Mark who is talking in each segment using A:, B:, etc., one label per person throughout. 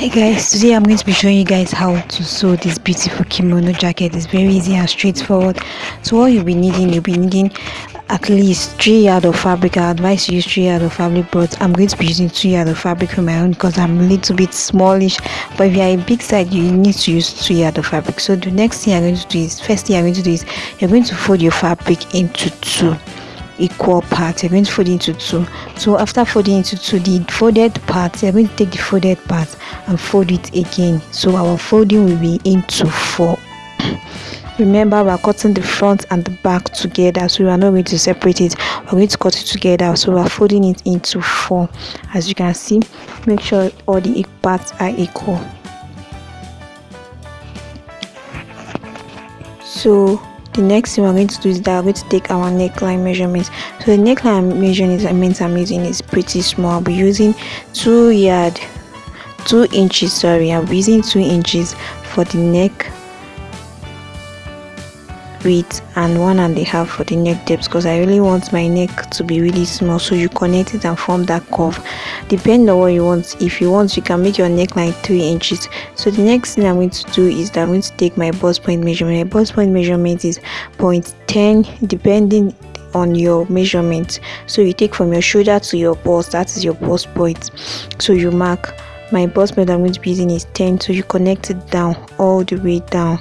A: hi guys. Today i'm going to be showing you guys how to sew this beautiful kimono jacket. It's very easy and straightforward. So what you'll be needing you'll be needing at least three yard of fabric. I advise you use three yard of fabric but i'm going to be using two yard of fabric for my own because i'm a little bit smallish. But if you're a big side you need to use two yard of fabric. So the next thing i'm going to do is first thing i'm going to do is you're going to fold your fabric into two equal parts you're going to fold into two. So after folding into two the folded part you're going to take the folded part and fold it again. So our folding will be into four. Remember we're cutting the front and the back together so we are not going to separate it. We're going to cut it together so we're folding it into four. As you can see make sure all the parts are equal. So the next thing we're going to do is that we're going to take our neckline measurements. So the neckline measurement i'm using is pretty small. I'll be using two yard two inches sorry. I'll be using two inches for the neck width and one and a half for the neck depth because i really want my neck to be really small so you connect it and form that curve. Depending on what you want. If you want you can make your neckline three inches. So the next thing i'm going to do is that i'm going to take my bust point measurement. My bust point measurement is 0.10 depending on your measurement. So you take from your shoulder to your bust that is your bust point. So you mark. My bust point i'm going to be using is 10 so you connect it down all the way down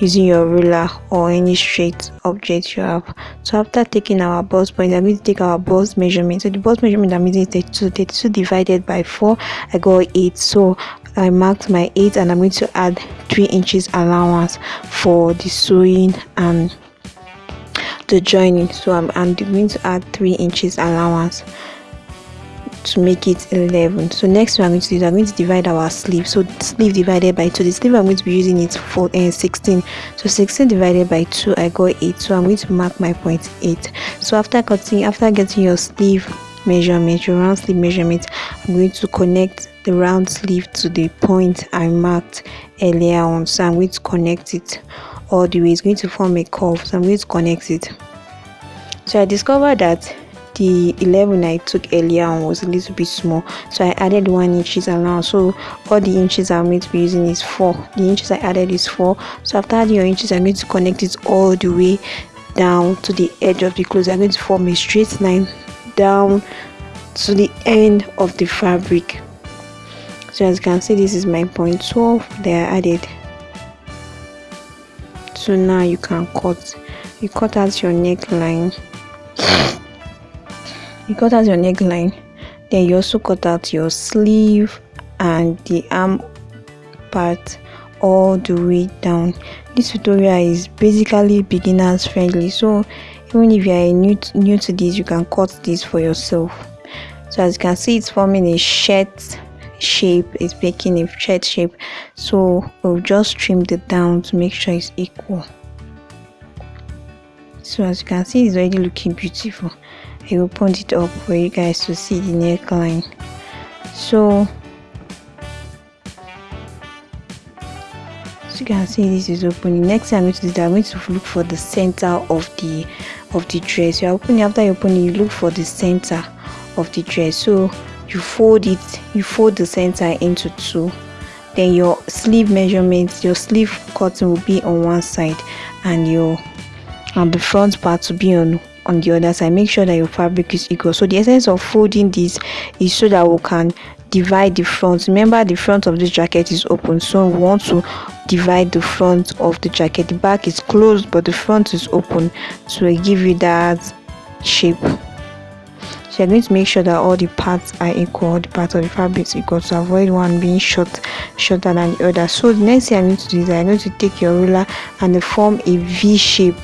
A: using your ruler or any straight object you have. So after taking our bust point i'm going to take our bust measurement. So the bust measurement i'm using is 32 32 divided by 4 i got 8 so i marked my 8 and i'm going to add 3 inches allowance for the sewing and the joining. So i'm, I'm going to add 3 inches allowance to make it 11 so next we're going to do is i'm going to divide our sleeve. So sleeve divided by 2 the sleeve i'm going to be using is for uh, 16 so 16 divided by 2 i got 8 so i'm going to mark my point 8 so after cutting after getting your sleeve measurement your round sleeve measurement i'm going to connect the round sleeve to the point i marked earlier on. So i'm going to connect it all the way. It's going to form a curve. So i'm going to connect it. So i discovered that the 11 I took earlier on was a little bit small. So I added one inches allowance so all the inches I'm going to be using is 4 the inches I added is 4 so after adding your inches I'm going to connect it all the way down to the edge of the clothes. I'm going to form a straight line down to the end of the fabric. So as you can see this is my point 12 that I added. So now you can cut you cut out your neckline you cut out your neckline. Then you also cut out your sleeve and the arm part all the way down. This tutorial is basically beginners friendly. So even if you are new to, new to this you can cut this for yourself. So as you can see it's forming a shirt shape. It's making a shirt shape. So we'll just trim it down to make sure it's equal. So as you can see it's already looking beautiful I opened it up for you guys to see the neckline. So as you can see this is open the next thing i'm going to do i'm going to look for the center of the of the dress. You opening after you open you look for the center of the dress. So you fold it you fold the center into two. Then your sleeve measurements your sleeve cutting will be on one side and your and the front part will be on on the other side make sure that your fabric is equal. So the essence of folding this is so that we can divide the front. Remember the front of this jacket is open so we want to divide the front of the jacket. The back is closed but the front is open. So I give you that shape. So you're going to make sure that all the parts are equal the part of the fabric is equal. To avoid one being short shorter than the other. So the next thing i need to do is i'm going to take your ruler and form a v shape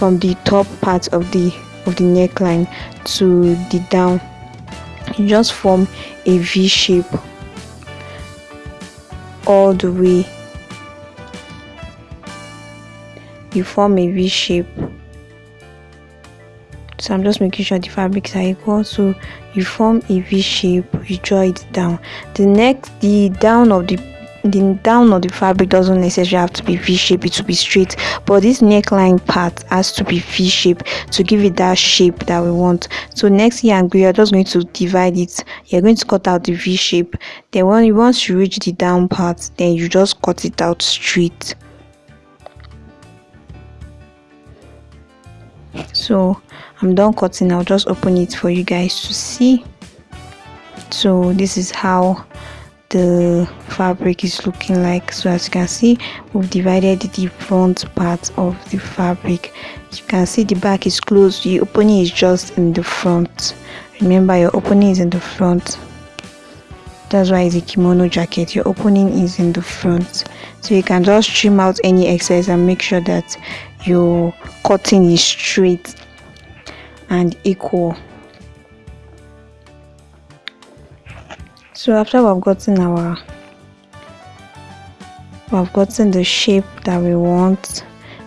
A: from the top part of the of the neckline to the down. You just form a v shape all the way. You form a v shape. So i'm just making sure the fabrics are equal. So you form a v shape you draw it down. The next the down of the the down of the fabric doesn't necessarily have to be v-shape it will be straight but this neckline part has to be v-shape to give it that shape that we want. So next year and you're just going to divide it. You're going to cut out the v-shape. Then when you once you reach the down part then you just cut it out straight. So i'm done cutting. I'll just open it for you guys to see. So this is how the fabric is looking like so as you can see we've divided the front part of the fabric. You can see the back is closed the opening is just in the front. Remember your opening is in the front. That's why it's a kimono jacket. Your opening is in the front. So you can just trim out any excess and make sure that your cutting is straight and equal so after we've gotten our we've gotten the shape that we want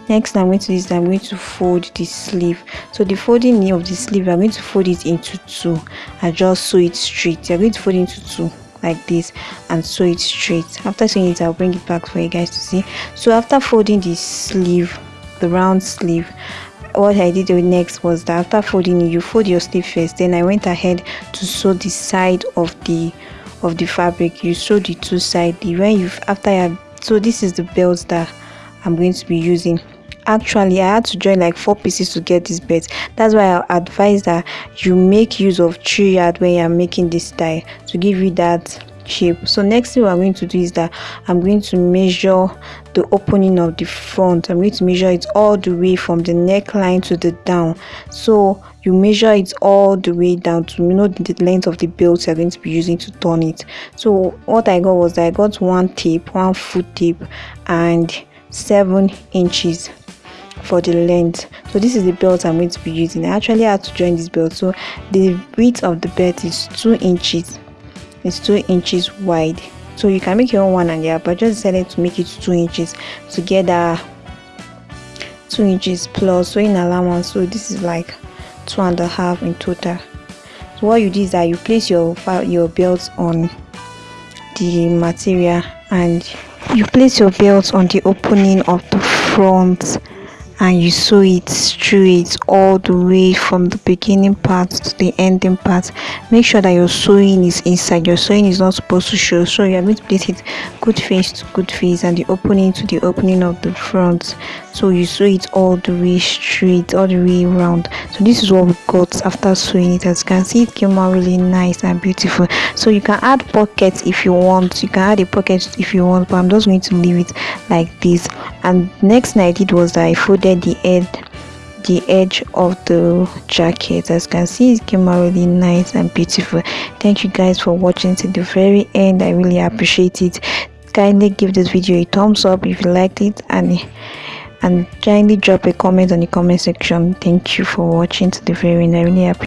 A: next i'm going to do is i'm going to fold the sleeve. So the folding knee of the sleeve i'm going to fold it into two i just sew it straight. You're going to fold into two like this and sew it straight. After sewing it i'll bring it back for you guys to see. So after folding the sleeve the round sleeve what I did next was that after folding you fold your sleeve first. Then I went ahead to sew the side of the of the fabric you sew the two side when you after you so this is the belt that i'm going to be using. Actually i had to join like four pieces to get this belt. That's why i advise that you make use of three yard when you're making this tie to give you that shape. So next thing we're going to do is that i'm going to measure the opening of the front. I'm going to measure it all the way from the neckline to the down. So you measure it all the way down to you know the length of the belt you're going to be using to turn it. So what i got was i got one tape one foot tape and seven inches for the length. So this is the belt i'm going to be using. I actually had to join this belt. So the width of the belt is two inches it's two inches wide. So you can make your own one and yeah but just decided to make it two inches together. Two inches plus so in allowance so this is like two and a half in total. So what you do is that you place your your belt on the material and you place your belt on the opening of the front and you sew it straight all the way from the beginning part to the ending part. Make sure that your sewing is inside. Your sewing is not supposed to show. So you are going to place it good face to good face and the opening to the opening of the front. So you sew it all the way straight all the way around so this is what we got after sewing it. As you can see it came out really nice and beautiful. So you can add pockets if you want. You can add a pocket if you want but i'm just going to leave it like this. And next thing i did was that i folded the edge the edge of the jacket. As you can see it came out really nice and beautiful. Thank you guys for watching to the very end. I really appreciate it. Kindly give this video a thumbs up if you liked it and and kindly drop a comment on the comment section. Thank you for watching to the very end. I really appreciate